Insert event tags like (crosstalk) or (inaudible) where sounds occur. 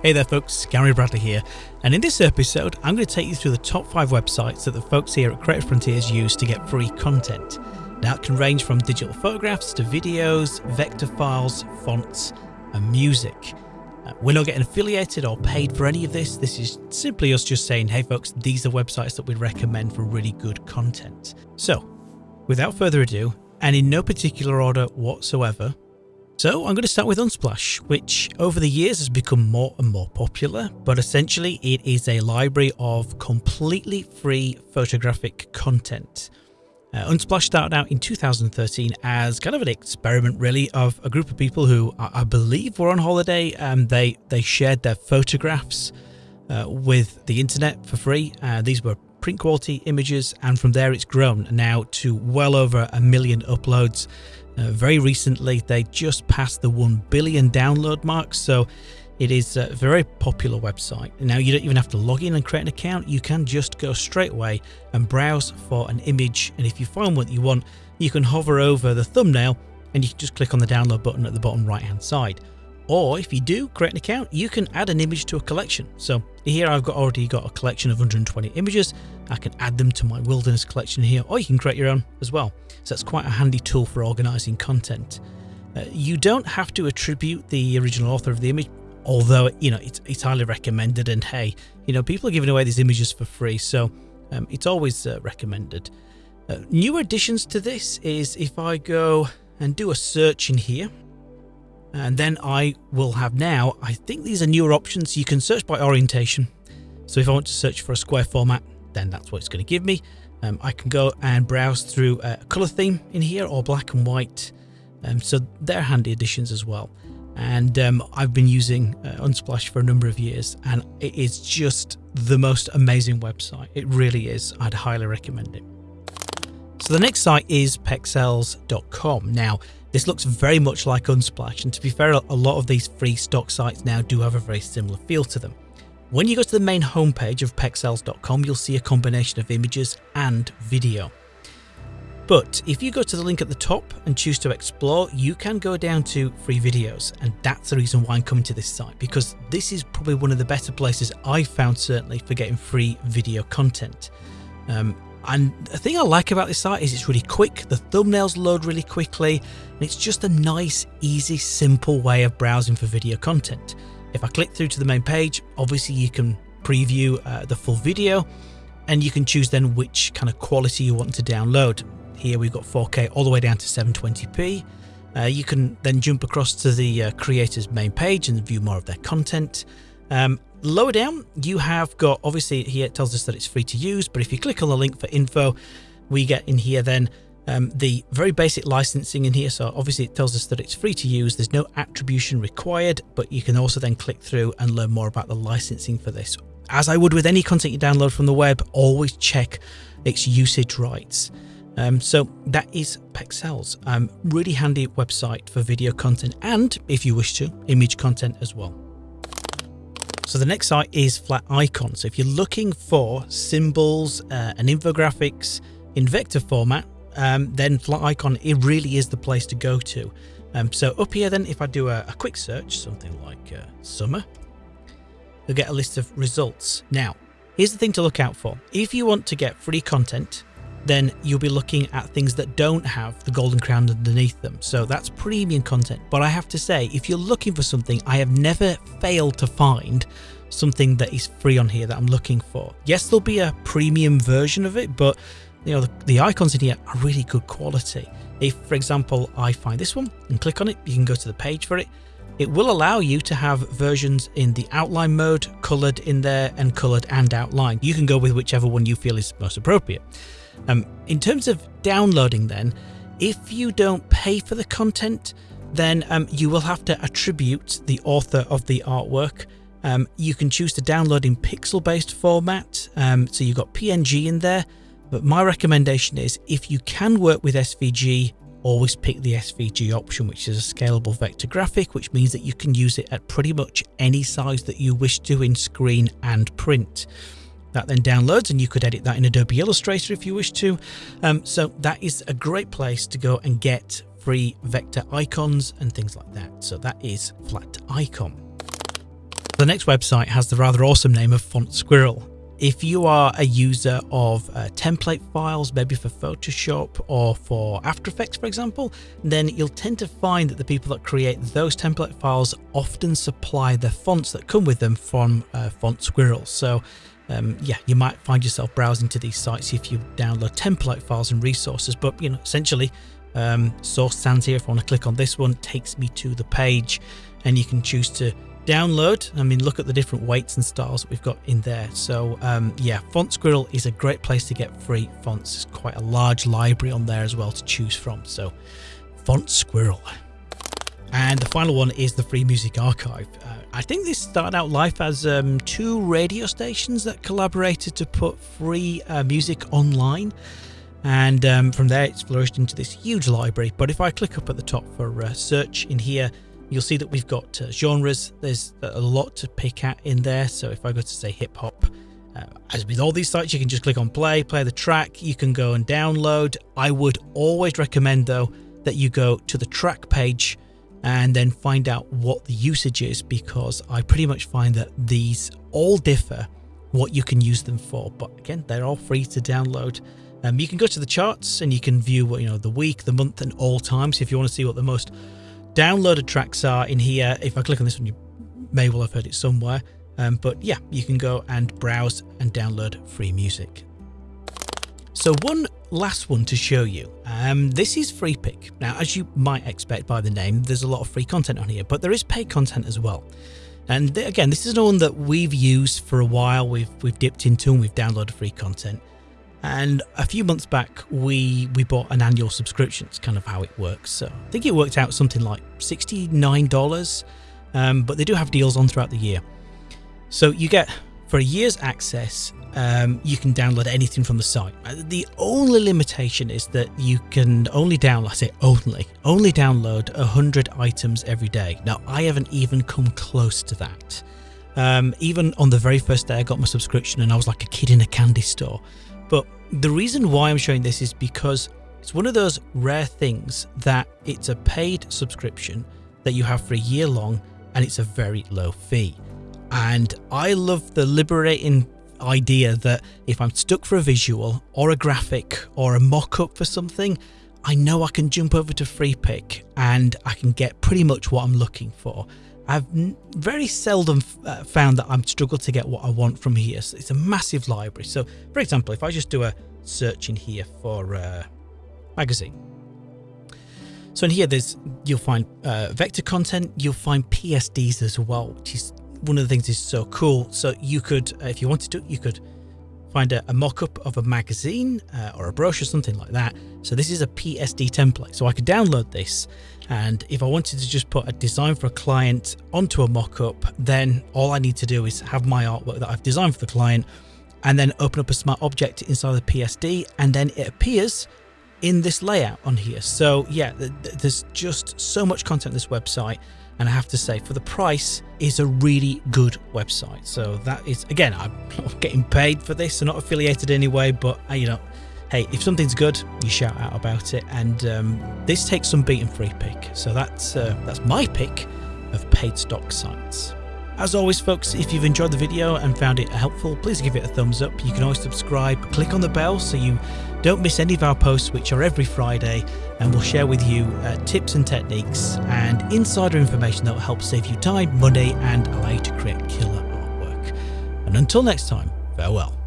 Hey there folks, Gary Bradley here, and in this episode I'm going to take you through the top 5 websites that the folks here at Creative Frontiers use to get free content. Now it can range from digital photographs to videos, vector files, fonts and music. Uh, we're not getting affiliated or paid for any of this, this is simply us just saying hey folks these are websites that we recommend for really good content. So without further ado, and in no particular order whatsoever, so I'm going to start with Unsplash, which over the years has become more and more popular, but essentially it is a library of completely free photographic content. Uh, Unsplash started out in 2013 as kind of an experiment really of a group of people who I, I believe were on holiday and they, they shared their photographs uh, with the internet for free. Uh, these were print quality images and from there it's grown now to well over a million uploads uh, very recently, they just passed the 1 billion download mark, so it is a very popular website. Now, you don't even have to log in and create an account, you can just go straight away and browse for an image. And if you find what you want, you can hover over the thumbnail and you can just click on the download button at the bottom right hand side. Or if you do create an account, you can add an image to a collection. So here I've got already got a collection of 120 images. I can add them to my wilderness collection here, or you can create your own as well. So that's quite a handy tool for organizing content. Uh, you don't have to attribute the original author of the image, although you know it's, it's highly recommended. And hey, you know people are giving away these images for free, so um, it's always uh, recommended. Uh, new additions to this is if I go and do a search in here, and then I will have now, I think these are newer options. You can search by orientation. So if I want to search for a square format, then that's what it's going to give me. Um, I can go and browse through a color theme in here or black and white. Um, so they're handy additions as well. And um, I've been using uh, Unsplash for a number of years and it is just the most amazing website. It really is. I'd highly recommend it. So the next site is pexels.com. Now, this looks very much like Unsplash, and to be fair, a lot of these free stock sites now do have a very similar feel to them. When you go to the main homepage of pexels.com, you'll see a combination of images and video. But if you go to the link at the top and choose to explore, you can go down to free videos. And that's the reason why I'm coming to this site, because this is probably one of the better places I've found certainly for getting free video content. Um, and the thing I like about this site is it's really quick, the thumbnails load really quickly, and it's just a nice, easy, simple way of browsing for video content. If I click through to the main page, obviously you can preview uh, the full video, and you can choose then which kind of quality you want to download. Here we've got 4K all the way down to 720p. Uh, you can then jump across to the uh, creator's main page and view more of their content. Um, lower down, you have got, obviously here it tells us that it's free to use, but if you click on the link for info, we get in here then um, the very basic licensing in here. So obviously it tells us that it's free to use. There's no attribution required, but you can also then click through and learn more about the licensing for this. As I would with any content you download from the web, always check its usage rights. Um, so that is Pexels, um, really handy website for video content and if you wish to, image content as well. So the next site is Flaticon. So if you're looking for symbols uh, and infographics in vector format, um, then Flaticon, it really is the place to go to. Um, so up here then, if I do a, a quick search, something like uh, summer, you'll get a list of results. Now, here's the thing to look out for. If you want to get free content, then you'll be looking at things that don't have the golden crown underneath them. So that's premium content. But I have to say, if you're looking for something, I have never failed to find something that is free on here that I'm looking for. Yes, there'll be a premium version of it, but you know, the, the icons in here are really good quality. If, for example, I find this one and click on it, you can go to the page for it. It will allow you to have versions in the outline mode, colored in there and colored and outline. You can go with whichever one you feel is most appropriate. Um, in terms of downloading then, if you don't pay for the content, then um, you will have to attribute the author of the artwork. Um, you can choose to download in pixel based format. Um, so you've got PNG in there, but my recommendation is if you can work with SVG, always pick the SVG option, which is a scalable vector graphic, which means that you can use it at pretty much any size that you wish to in screen and print. That then downloads and you could edit that in Adobe Illustrator if you wish to. Um, so that is a great place to go and get free vector icons and things like that. So that is Flat Icon. The next website has the rather awesome name of Font Squirrel. If you are a user of uh, template files, maybe for Photoshop or for After Effects, for example, then you'll tend to find that the people that create those template files often supply the fonts that come with them from uh, Font Squirrel. So um, yeah, you might find yourself browsing to these sites if you download template files and resources, but you know, essentially, um, Source Sans here. If I want to click on this one, takes me to the page and you can choose to download. I mean, look at the different weights and styles that we've got in there. So um, yeah, Font Squirrel is a great place to get free fonts. There's quite a large library on there as well to choose from. So Font Squirrel. And the final one is the Free Music Archive. Uh, I think this started out life as um, two radio stations that collaborated to put free uh, music online. And um, from there, it's flourished into this huge library. But if I click up at the top for uh, search in here, You'll see that we've got uh, genres. There's a lot to pick at in there. So if I go to say hip hop, uh, as with all these sites, you can just click on play, play the track. You can go and download. I would always recommend though that you go to the track page and then find out what the usage is because I pretty much find that these all differ what you can use them for. But again, they're all free to download. Um, you can go to the charts and you can view what you know the week, the month, and all times. So If you want to see what the most downloaded tracks are in here. If I click on this one, you may well have heard it somewhere. Um, but yeah, you can go and browse and download free music. So one last one to show you. Um, this is Freepik. Now, as you might expect by the name, there's a lot of free content on here, but there is paid content as well. And th again, this is the one that we've used for a while. We've we've dipped into and we've downloaded free content. And a few months back, we we bought an annual subscription. It's kind of how it works. So I think it worked out something like $69, um, but they do have deals on throughout the year. So you get, for a year's access, um, you can download anything from the site. Uh, the only limitation is that you can only download, I say only, only download 100 items every day. Now, I haven't even come close to that. Um, even on the very first day I got my subscription and I was like a kid in a candy store. But the reason why I'm showing this is because it's one of those rare things that it's a paid subscription that you have for a year long and it's a very low fee. And I love the liberating idea that if I'm stuck for a visual or a graphic or a mock-up for something, I know I can jump over to Freepik and I can get pretty much what I'm looking for. I've very seldom uh, found that I'm struggled to get what I want from here. So it's a massive library. So for example, if I just do a search in here for uh, magazine. So in here, there's you'll find uh, vector content, you'll find PSDs as well, which is one of the things is so cool. So you could, uh, if you wanted to, you could find a, a mock-up of a magazine uh, or a brochure, something like that. So this is a PSD template. So I could download this and if I wanted to just put a design for a client onto a mock-up, then all I need to do is have my artwork that I've designed for the client and then open up a smart object inside the PSD and then it appears in this layout on here. So yeah, there's just so much content on this website and I have to say for the price is a really good website. So that is again, I'm (laughs) not getting paid for this, I'm not affiliated anyway, but uh, you know, hey, if something's good, you shout out about it. And um, this takes some beating Freepik. So that's uh, that's my pick of paid stock sites. As always folks, if you've enjoyed the video and found it helpful, please give it a thumbs up. You can always subscribe, click on the bell so you don't miss any of our posts which are every Friday and we'll share with you uh, tips and techniques and insider information that will help save you time, money and allow you to create killer artwork. And until next time, farewell.